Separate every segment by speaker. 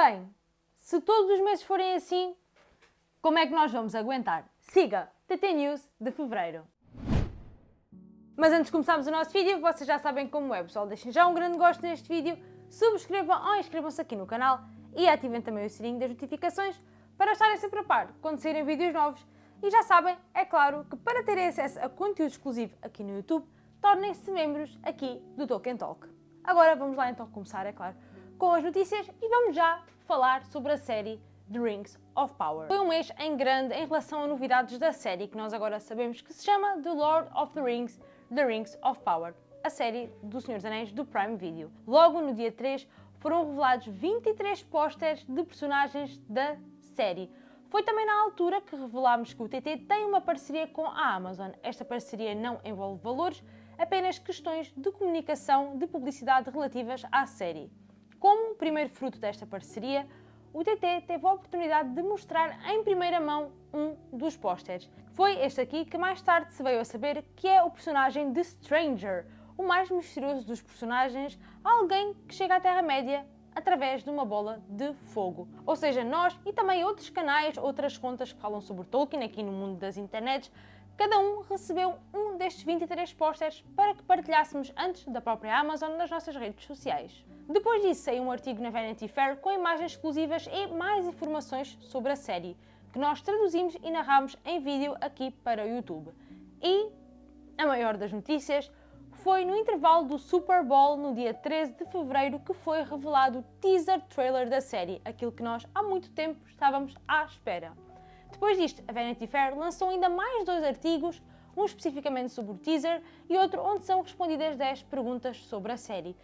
Speaker 1: Bem, se todos os meses forem assim, como é que nós vamos aguentar? Siga TT News de Fevereiro. Mas antes de começarmos o nosso vídeo, vocês já sabem como é, pessoal. Deixem já um grande gosto neste vídeo, subscrevam ou inscrevam-se aqui no canal e ativem também o sininho das notificações para estarem sempre a par quando saírem vídeos novos. E já sabem, é claro, que para terem acesso a conteúdo exclusivo aqui no YouTube, tornem-se membros aqui do Tolkien Talk. Agora vamos lá então começar, é claro, com as notícias e vamos já falar sobre a série The Rings of Power. Foi um mês em grande em relação a novidades da série que nós agora sabemos que se chama The Lord of the Rings, The Rings of Power, a série do Senhor dos Anéis do Prime Video. Logo no dia 3 foram revelados 23 pósteres de personagens da série. Foi também na altura que revelámos que o TT tem uma parceria com a Amazon. Esta parceria não envolve valores, apenas questões de comunicação de publicidade relativas à série. Como primeiro fruto desta parceria, o TT teve a oportunidade de mostrar em primeira mão um dos pósteres. Foi este aqui que mais tarde se veio a saber que é o personagem de Stranger, o mais misterioso dos personagens, alguém que chega à Terra-média através de uma bola de fogo. Ou seja, nós e também outros canais, outras contas que falam sobre Tolkien aqui no mundo das internets, cada um recebeu um destes 23 pósteres para que partilhássemos antes da própria Amazon nas nossas redes sociais. Depois disso saiu um artigo na Vanity Fair com imagens exclusivas e mais informações sobre a série, que nós traduzimos e narramos em vídeo aqui para o YouTube. E a maior das notícias foi no intervalo do Super Bowl no dia 13 de fevereiro que foi revelado o teaser trailer da série, aquilo que nós há muito tempo estávamos à espera. Depois disto, a Vanity Fair lançou ainda mais dois artigos, um especificamente sobre o teaser e outro onde são respondidas 10 perguntas sobre a série.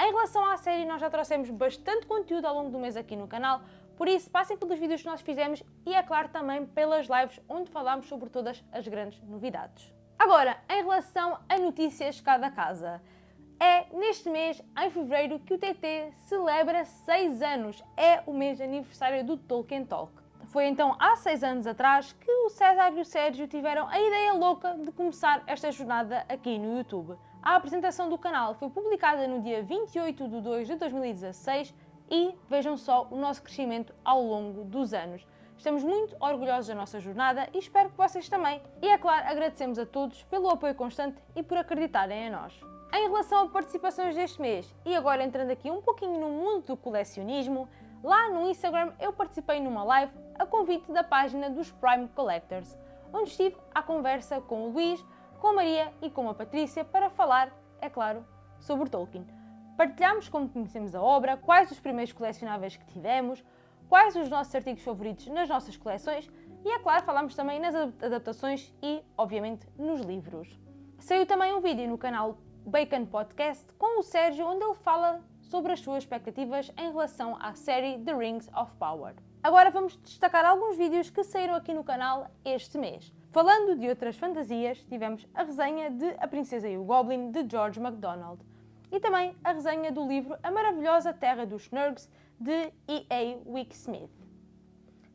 Speaker 1: Em relação à série, nós já trouxemos bastante conteúdo ao longo do mês aqui no canal, por isso passem pelos vídeos que nós fizemos e, é claro, também pelas lives onde falámos sobre todas as grandes novidades. Agora, em relação a notícias cada casa. É neste mês, em fevereiro, que o TT celebra 6 anos. É o mês de aniversário do Tolkien Talk. Foi então há 6 anos atrás que o César e o Sérgio tiveram a ideia louca de começar esta jornada aqui no YouTube. A apresentação do canal foi publicada no dia 28 de 2 de 2016 e vejam só o nosso crescimento ao longo dos anos. Estamos muito orgulhosos da nossa jornada e espero que vocês também. E é claro, agradecemos a todos pelo apoio constante e por acreditarem em nós. Em relação a participações deste mês, e agora entrando aqui um pouquinho no mundo do colecionismo, lá no Instagram eu participei numa live a convite da página dos Prime Collectors, onde estive à conversa com o Luís, com a Maria e com a Patrícia para falar, é claro, sobre Tolkien. Partilhámos como conhecemos a obra, quais os primeiros colecionáveis que tivemos, quais os nossos artigos favoritos nas nossas coleções e, é claro, falámos também nas adaptações e, obviamente, nos livros. Saiu também um vídeo no canal Bacon Podcast com o Sérgio, onde ele fala sobre as suas expectativas em relação à série The Rings of Power. Agora vamos destacar alguns vídeos que saíram aqui no canal este mês. Falando de outras fantasias, tivemos a resenha de A Princesa e o Goblin, de George MacDonald, e também a resenha do livro A Maravilhosa Terra dos Snurgs, de E.A. Wicksmith.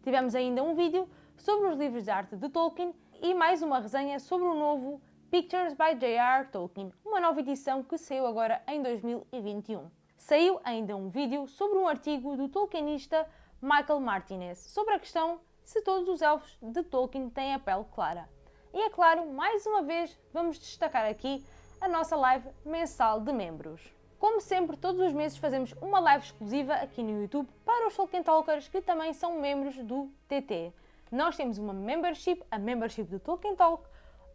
Speaker 1: Tivemos ainda um vídeo sobre os livros de arte de Tolkien e mais uma resenha sobre o novo Pictures by J.R. Tolkien, uma nova edição que saiu agora em 2021. Saiu ainda um vídeo sobre um artigo do tolkienista Michael Martinez sobre a questão se todos os elfos de Tolkien têm a pele clara. E é claro, mais uma vez, vamos destacar aqui a nossa live mensal de membros. Como sempre, todos os meses fazemos uma live exclusiva aqui no YouTube para os Tolkien Talkers que também são membros do TT. Nós temos uma membership, a membership do Tolkien Talk,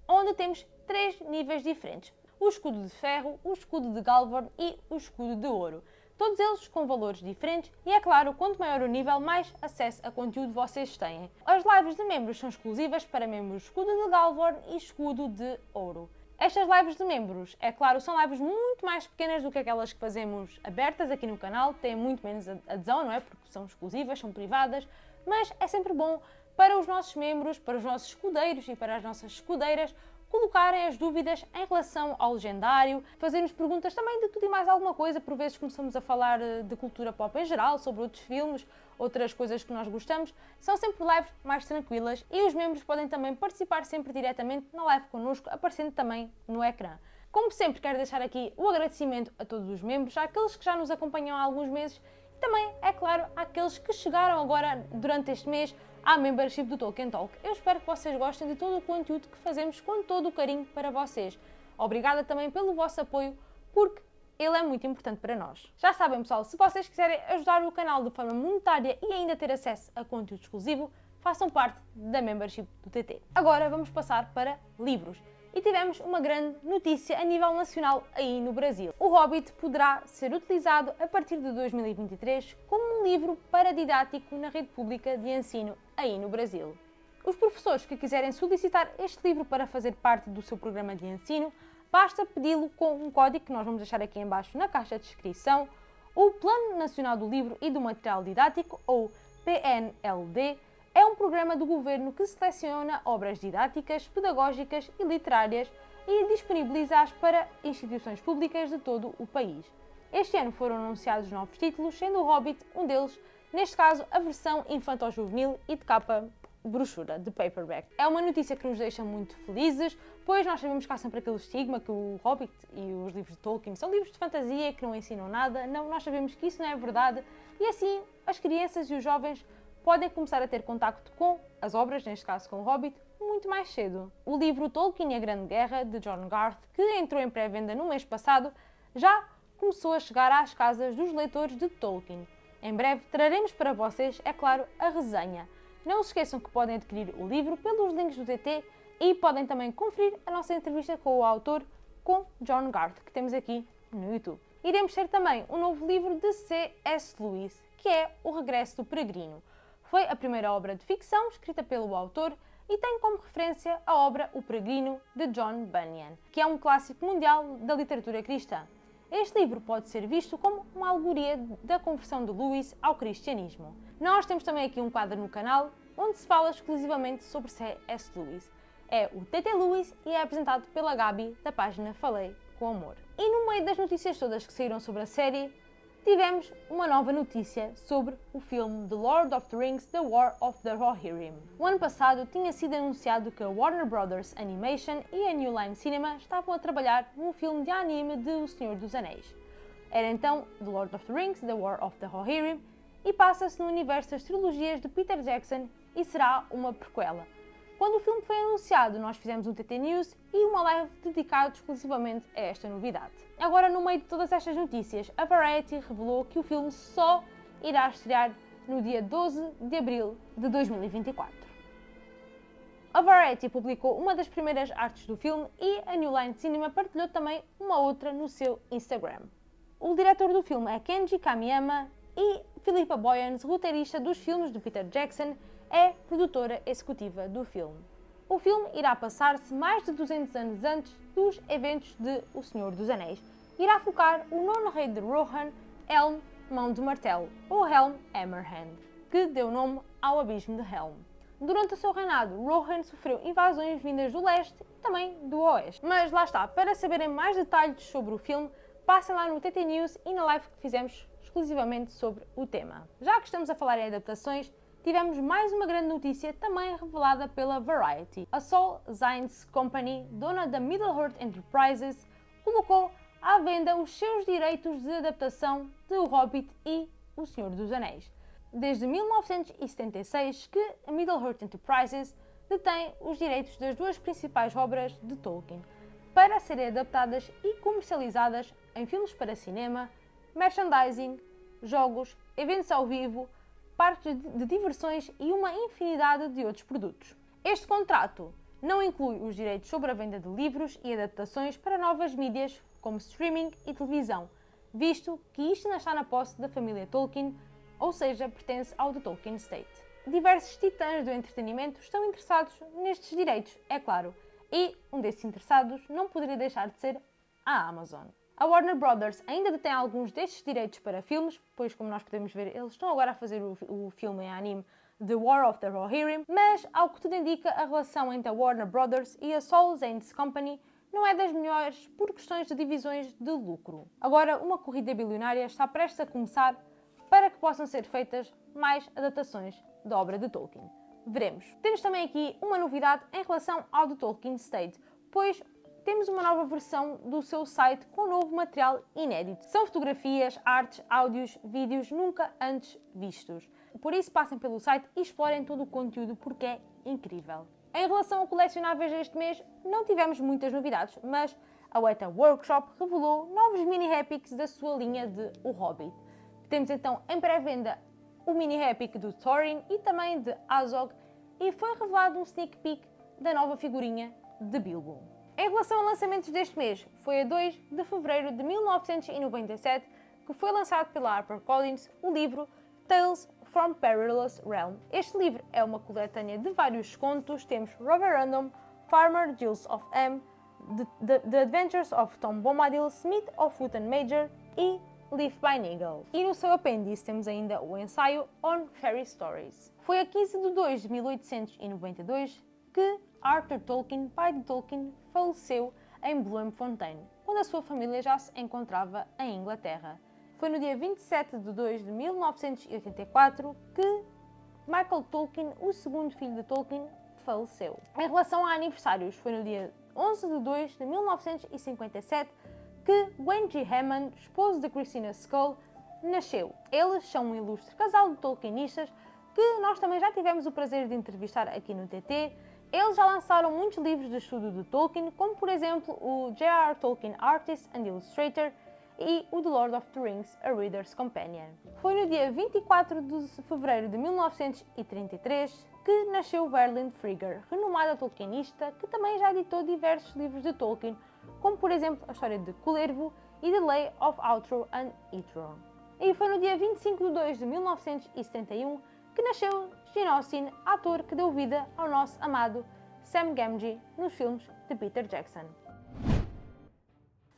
Speaker 1: onde temos três níveis diferentes. O escudo de ferro, o escudo de Galvorn e o escudo de ouro. Todos eles com valores diferentes e, é claro, quanto maior o nível, mais acesso a conteúdo vocês têm. As lives de membros são exclusivas para membros escudo de Galvorn e escudo de ouro. Estas lives de membros, é claro, são lives muito mais pequenas do que aquelas que fazemos abertas aqui no canal, têm muito menos adesão, não é? Porque são exclusivas, são privadas, mas é sempre bom para os nossos membros, para os nossos escudeiros e para as nossas escudeiras colocarem as dúvidas em relação ao legendário, fazermos perguntas também de tudo e mais alguma coisa, por vezes começamos a falar eh, de cultura pop em geral, sobre outros filmes, outras coisas que nós gostamos, são sempre lives mais tranquilas e os membros podem também participar sempre diretamente na live connosco, aparecendo também no ecrã. Como sempre, quero deixar aqui o agradecimento a todos os membros, àqueles que já nos acompanham há alguns meses também, é claro, àqueles que chegaram agora durante este mês à membership do Tolkien Talk. Eu espero que vocês gostem de todo o conteúdo que fazemos com todo o carinho para vocês. Obrigada também pelo vosso apoio, porque ele é muito importante para nós. Já sabem, pessoal, se vocês quiserem ajudar o canal de forma monetária e ainda ter acesso a conteúdo exclusivo, façam parte da membership do TT. Agora vamos passar para livros. E tivemos uma grande notícia a nível nacional aí no Brasil. O Hobbit poderá ser utilizado a partir de 2023 como um livro paradidático na rede pública de ensino aí no Brasil. Os professores que quiserem solicitar este livro para fazer parte do seu programa de ensino basta pedi-lo com um código que nós vamos deixar aqui embaixo na caixa de descrição, o Plano Nacional do Livro e do Material Didático, ou PNLD, é um programa do governo que seleciona obras didáticas, pedagógicas e literárias e disponibiliza-as para instituições públicas de todo o país. Este ano foram anunciados novos títulos, sendo o Hobbit um deles, neste caso a versão infantil-juvenil e de capa brochura de paperback. É uma notícia que nos deixa muito felizes, pois nós sabemos que há sempre aquele estigma que o Hobbit e os livros de Tolkien são livros de fantasia que não ensinam nada. Não, nós sabemos que isso não é verdade e assim as crianças e os jovens podem começar a ter contacto com as obras, neste caso com o Hobbit, muito mais cedo. O livro Tolkien e a Grande Guerra, de John Garth, que entrou em pré-venda no mês passado, já começou a chegar às casas dos leitores de Tolkien. Em breve traremos para vocês, é claro, a resenha. Não se esqueçam que podem adquirir o livro pelos links do TT e podem também conferir a nossa entrevista com o autor, com John Garth, que temos aqui no YouTube. Iremos ter também um novo livro de C.S. Lewis, que é O Regresso do Peregrino. Foi a primeira obra de ficção escrita pelo autor e tem como referência a obra O Peregrino, de John Bunyan, que é um clássico mundial da literatura cristã. Este livro pode ser visto como uma alegoria da conversão de Lewis ao cristianismo. Nós temos também aqui um quadro no canal onde se fala exclusivamente sobre C.S. Lewis. É o TT Lewis e é apresentado pela Gabi da página Falei com Amor. E no meio das notícias todas que saíram sobre a série, tivemos uma nova notícia sobre o filme The Lord of the Rings The War of the Rohirrim. O ano passado tinha sido anunciado que a Warner Brothers Animation e a New Line Cinema estavam a trabalhar num filme de anime de O Senhor dos Anéis. Era então The Lord of the Rings The War of the Rohirrim e passa-se no universo das trilogias de Peter Jackson e será uma prequela. Quando o filme foi anunciado, nós fizemos um TT News e uma live dedicada exclusivamente a esta novidade. Agora, no meio de todas estas notícias, a Variety revelou que o filme só irá estrear no dia 12 de abril de 2024. A Variety publicou uma das primeiras artes do filme e a New Line Cinema partilhou também uma outra no seu Instagram. O diretor do filme é Kenji Kamiyama e Philippa Boyens, roteirista dos filmes de Peter Jackson, é produtora executiva do filme. O filme irá passar-se mais de 200 anos antes dos eventos de O Senhor dos Anéis. Irá focar o nono rei de Rohan, Helm Mão de Martelo, ou Helm Hammerhand, que deu nome ao Abismo de Helm. Durante o seu reinado, Rohan sofreu invasões vindas do leste e também do oeste. Mas lá está, para saberem mais detalhes sobre o filme, passem lá no TT News e na live que fizemos exclusivamente sobre o tema. Já que estamos a falar em adaptações, tivemos mais uma grande notícia também revelada pela Variety. A Sol Zines Company, dona da Middle-earth Enterprises, colocou à venda os seus direitos de adaptação de O Hobbit e O Senhor dos Anéis. Desde 1976 que a Middle-earth Enterprises detém os direitos das duas principais obras de Tolkien, para serem adaptadas e comercializadas em filmes para cinema, merchandising, jogos, eventos ao vivo, parques de diversões e uma infinidade de outros produtos. Este contrato não inclui os direitos sobre a venda de livros e adaptações para novas mídias como streaming e televisão, visto que isto ainda está na posse da família Tolkien, ou seja, pertence ao The Tolkien State. Diversos titãs do entretenimento estão interessados nestes direitos, é claro, e um desses interessados não poderia deixar de ser a Amazon. A Warner Brothers ainda detém alguns destes direitos para filmes, pois como nós podemos ver, eles estão agora a fazer o, o filme em anime The War of the Rohirrim, mas ao que tudo indica, a relação entre a Warner Brothers e a Soul Zanes Company não é das melhores por questões de divisões de lucro. Agora, uma corrida bilionária está prestes a começar para que possam ser feitas mais adaptações da obra de Tolkien. Veremos. Temos também aqui uma novidade em relação ao The Tolkien State, pois temos uma nova versão do seu site com novo material inédito. São fotografias, artes, áudios, vídeos nunca antes vistos. Por isso passem pelo site e explorem todo o conteúdo porque é incrível. Em relação a colecionáveis deste mês, não tivemos muitas novidades, mas a Weta Workshop revelou novos mini Epics da sua linha de O Hobbit. Temos então em pré-venda o mini Epic do Thorin e também de Azog e foi revelado um sneak peek da nova figurinha de Bilbo. Em relação a lançamentos deste mês, foi a 2 de fevereiro de 1997 que foi lançado pela HarperCollins o livro Tales from Perilous Realm. Este livro é uma coletânea de vários contos, temos Robert Random, Farmer Gilles of M, The, The, The Adventures of Tom Bombadil, Smith of Wooten Major e Leaf by Nigel. E no seu apêndice temos ainda o ensaio On Fairy Stories. Foi a 15 de 2 de 1892 que Arthur Tolkien, pai de Tolkien, faleceu em Bloemfontein, quando a sua família já se encontrava em Inglaterra. Foi no dia 27 de 2 de 1984 que Michael Tolkien, o segundo filho de Tolkien, faleceu. Em relação a aniversários, foi no dia 11 de 2 de 1957 que Wendy Hammond, esposo de Christina Skull, nasceu. Eles são um ilustre casal de Tolkienistas que nós também já tivemos o prazer de entrevistar aqui no TT. Eles já lançaram muitos livros de estudo de Tolkien, como por exemplo o J.R. Tolkien Artist and Illustrator, e o The Lord of the Rings, A Reader's Companion. Foi no dia 24 de fevereiro de 1933 que nasceu Verlin Frigger, renomada tolkienista que também já editou diversos livros de Tolkien, como por exemplo a história de Culervo e The Lay of Outro and Itro. E foi no dia 25 de 2 de 1971 que nasceu Gene ator que deu vida ao nosso amado Sam Gamgee nos filmes de Peter Jackson.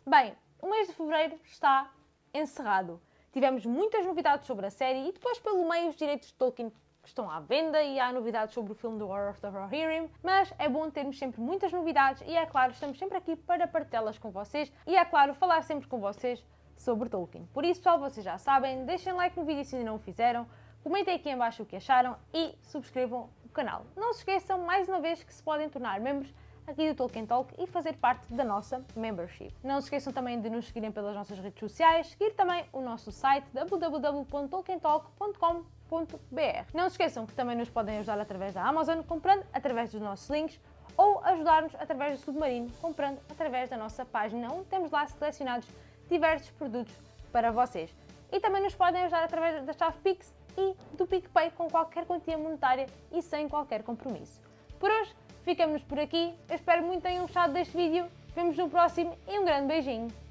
Speaker 1: Bem, o mês de fevereiro está encerrado. Tivemos muitas novidades sobre a série e depois pelo meio os direitos de Tolkien estão à venda e há novidades sobre o filme do War of the Rohirrim, mas é bom termos sempre muitas novidades e é claro, estamos sempre aqui para partilhá-las com vocês e é claro, falar sempre com vocês sobre Tolkien. Por isso, pessoal, vocês já sabem, deixem like no vídeo se ainda não o fizeram, comentem aqui em baixo o que acharam e subscrevam o canal. Não se esqueçam, mais uma vez, que se podem tornar membros aqui do Tolkien Talk e fazer parte da nossa membership. Não se esqueçam também de nos seguirem pelas nossas redes sociais, seguir também o nosso site www.tolkientalk.com.br. Não se esqueçam que também nos podem ajudar através da Amazon, comprando através dos nossos links, ou ajudar-nos através do Submarino, comprando através da nossa página, onde temos lá selecionados diversos produtos para vocês. E também nos podem ajudar através da chave Pix e do PicPay com qualquer quantia monetária e sem qualquer compromisso. Por hoje, ficamos por aqui. Eu espero muito que tenham gostado deste vídeo. Vemos no próximo e um grande beijinho.